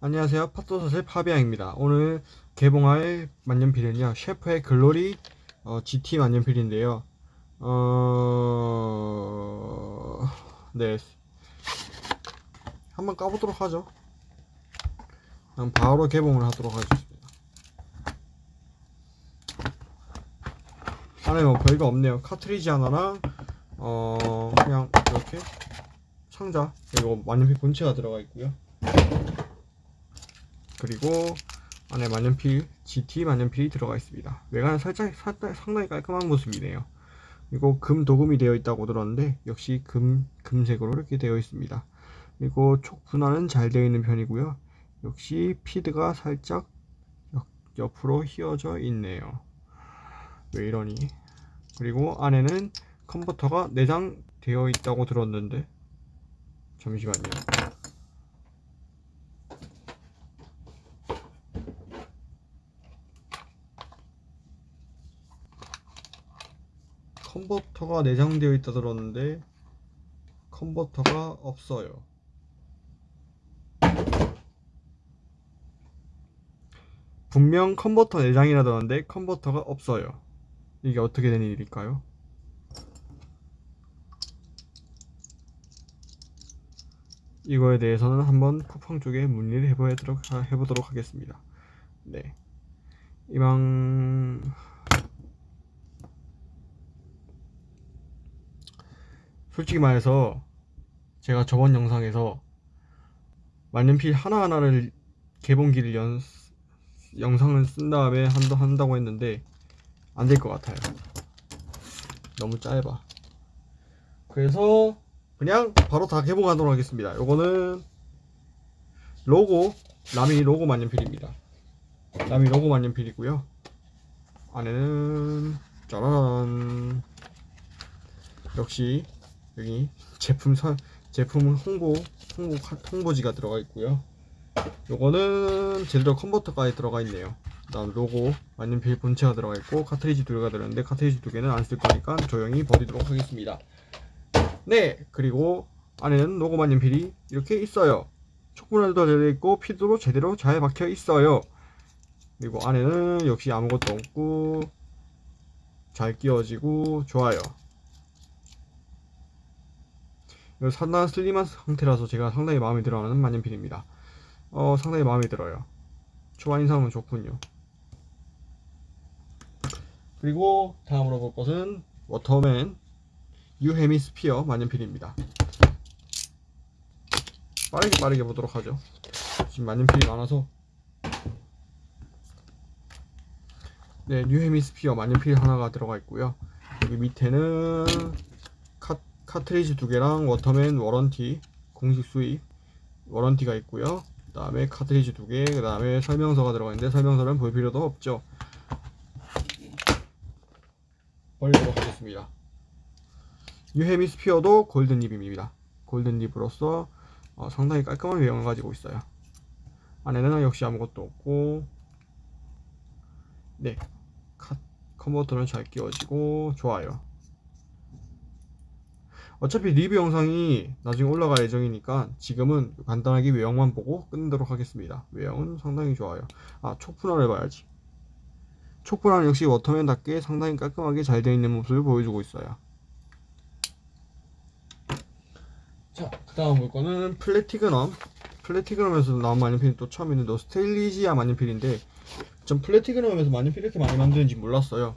안녕하세요. 팟도사슬 파비앙입니다. 오늘 개봉할 만년필은요. 셰프의 글로리 어, GT 만년필인데요. 어... 네. 한번 까보도록 하죠. 그럼 바로 개봉을 하도록 하겠습니다. 안에 뭐 별거 없네요. 카트리지 하나랑 어 그냥 이렇게 상자 그리고 만년필 본체가 들어가 있고요. 그리고 안에 만년필 GT 만년필이 들어가 있습니다. 외관은 살짝, 상당히 깔끔한 모습이네요. 그리고 금 도금이 되어 있다고 들었는데 역시 금 금색으로 이렇게 되어 있습니다. 그리고 촉 분할은 잘 되어 있는 편이고요. 역시 피드가 살짝 옆, 옆으로 휘어져 있네요. 왜 이러니? 그리고 안에는 컨버터가 내장되어 있다고 들었는데 잠시만요. 컨버터가 내장되어 있다 들었는데 컨버터가 없어요. 분명 컨버터 내장이라던데 컨버터가 없어요. 이게 어떻게 된 일일까요? 이거에 대해서는 한번 쿠팡 쪽에 문의를 해보도록, 해보도록 하겠습니다. 네. 이방 솔직히 말해서 제가 저번 영상에서 만년필 하나하나를 개봉기를 연, 영상을 쓴 다음에 한다, 한다고 했는데 안 될 것 같아요. 너무 짧아. 그래서 그냥 바로 다 개봉하도록 하겠습니다. 요거는 로고 라미 로고 만년필입니다. 라미 로고 만년필이고요. 안에는 짜란. 역시 여기 제품 선 제품 홍보 홍보 홍보지가 들어가 있고요. 요거는 제대로 컨버터까지 들어가 있네요. 그다음 로고 만년필 본체가 들어가 있고 카트리지 두 개가 들어있는데 카트리지 두 개는 안 쓸 거니까 조용히 버리도록 하겠습니다. 네 그리고 안에는 로고 만년 필이 이렇게 있어요. 촉분할도 되어 있고 피드로 제대로 잘 박혀 있어요. 그리고 안에는 역시 아무것도 없고 잘 끼워지고 좋아요. 상당한 슬림한 상태라서 제가 상당히 마음에 들어하는 만년필입니다. 어, 상당히 마음에 들어요. 초안인상은 좋군요. 그리고 다음으로 볼 것은 워터맨 유헤미스피어 만년필입니다. 빠르게 빠르게 보도록 하죠. 지금 만년필이 많아서 네, 뉴 Hemisphere 만년필 하나가 들어가 있고요. 여기 밑에는 카트리지 두 개랑 Waterman warranty 공식 수입 warranty가 있고요. 그 다음에 카트리지 두개 그 다음에 설명서가 들어가 있는데 설명서는 볼 필요도 없죠. 버리도록 하겠습니다. 유헤미스피어도 골든립입니다. golden nib으로서 어, 상당히 깔끔한 외형을 가지고 있어요. 안에는 역시 아무것도 없고 네. 컨버터는 잘 끼워지고 좋아요 어차피 리뷰 영상이 나중에 올라갈 예정이니까 지금은 간단하게 외형만 보고 끝내도록 하겠습니다. 외형은 상당히 좋아요. 아 촉분할 해봐야지. 촉분할 역시 워터맨답게 상당히 깔끔하게 잘 되어 있는 모습을 보여주고 있어요. 자 그 다음 볼 거는 Platignum. Platignum에서 나온 만년필이 또 처음 있는 노스테일리지아 마니필인데 전 Platignum에서 만년필 이렇게 많이 만드는지 몰랐어요.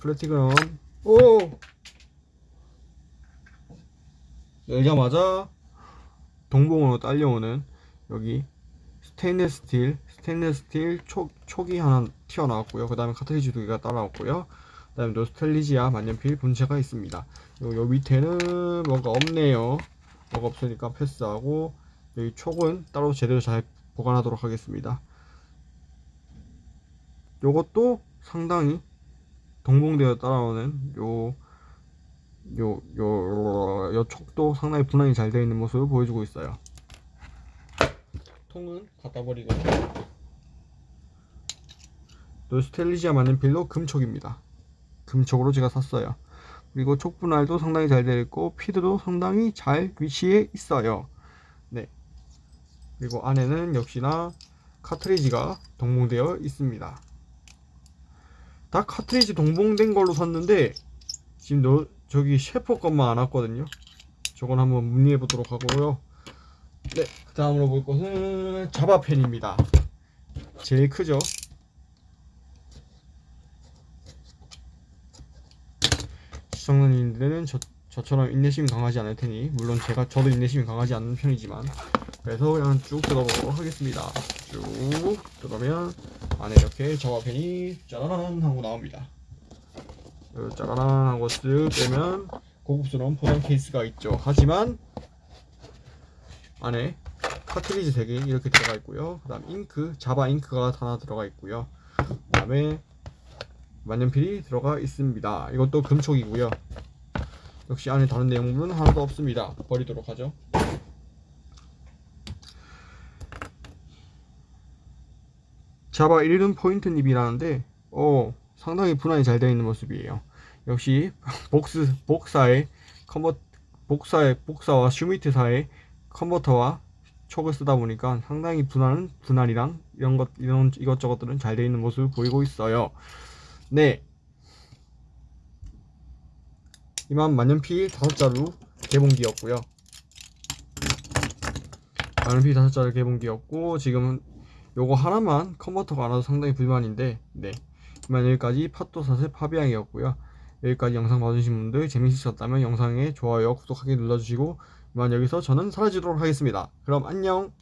Platignum. 오 열자마자 동봉으로 딸려오는 여기 스테인레스 스틸 스테인레스 스틸 촉, 촉이 하나 튀어나왔고요. 그 다음에 카트리지 두 개가 따라왔고요. 그 다음에 노스텔리지아 만년필 본체가 있습니다. 요, 요 밑에는 뭔가 없네요. 뭐가 없으니까 패스하고 여기 촉은 따로 제대로 잘 보관하도록 하겠습니다. 요것도 상당히 동봉되어 따라오는 요 요, 요, 요 촉도 상당히 분할이 잘 되어 있는 모습을 보여주고 있어요. 통은 갖다 버리고 노스텔리지아 만년필도 금촉입니다. 금촉으로 제가 샀어요. 그리고 촉 분할도 상당히 잘 되어 있고 피드도 상당히 잘 위치해 있어요. 네. 그리고 안에는 역시나 카트리지가 동봉되어 있습니다. 다 카트리지 동봉된 걸로 샀는데 지금 너 저기 셰퍼 것만 안 왔거든요. 저건 한번 문의해 보도록 하고요. 네, 그 다음으로 볼 것은 자바펜입니다. 제일 크죠. 시청자님들은 저, 저처럼 인내심이 강하지 않을 테니 물론 제가 저도 인내심이 강하지 않는 편이지만 그래서 그냥 쭉 뜯어보도록 하겠습니다. 쭉 뜯으면 안에 이렇게 자바펜이 짜라란 하고 나옵니다. 요 짜라란 하고 쓱 빼면 고급스러운 포장 케이스가 있죠. 하지만 안에 카트리지 3개 이렇게 들어가 있고요. 그 다음 잉크, 자바 잉크가 하나 들어가 있고요. 그 다음에 만년필이 들어가 있습니다. 이것도 금촉이고요. 역시 안에 다른 내용물은 하나도 없습니다. 버리도록 하죠. 자바 1륜 포인트 닙이라는데 어, 상당히 분할이 잘 되어 있는 모습이에요. 역시 복스 복사의 컨버 복사의 복사와 슈미트사의 컨버터와 촉을 쓰다 보니까 상당히 분할은 분할이랑 이런 것 이런 이것저것들은 잘 되어 있는 모습을 보이고 있어요. 네. 이만 만년필 다섯 자루 개봉기였고요. 만년필 다섯 자루 개봉기였고 지금은 요거 하나만 컨버터가 안 와서 상당히 불만인데 네. 이만 여기까지 팟도사의 파비앙이었고요. 여기까지 영상 봐주신 분들 재밌으셨다면 영상에 좋아요, 구독하기 눌러주시고 이만 여기서 저는 사라지도록 하겠습니다. 그럼 안녕!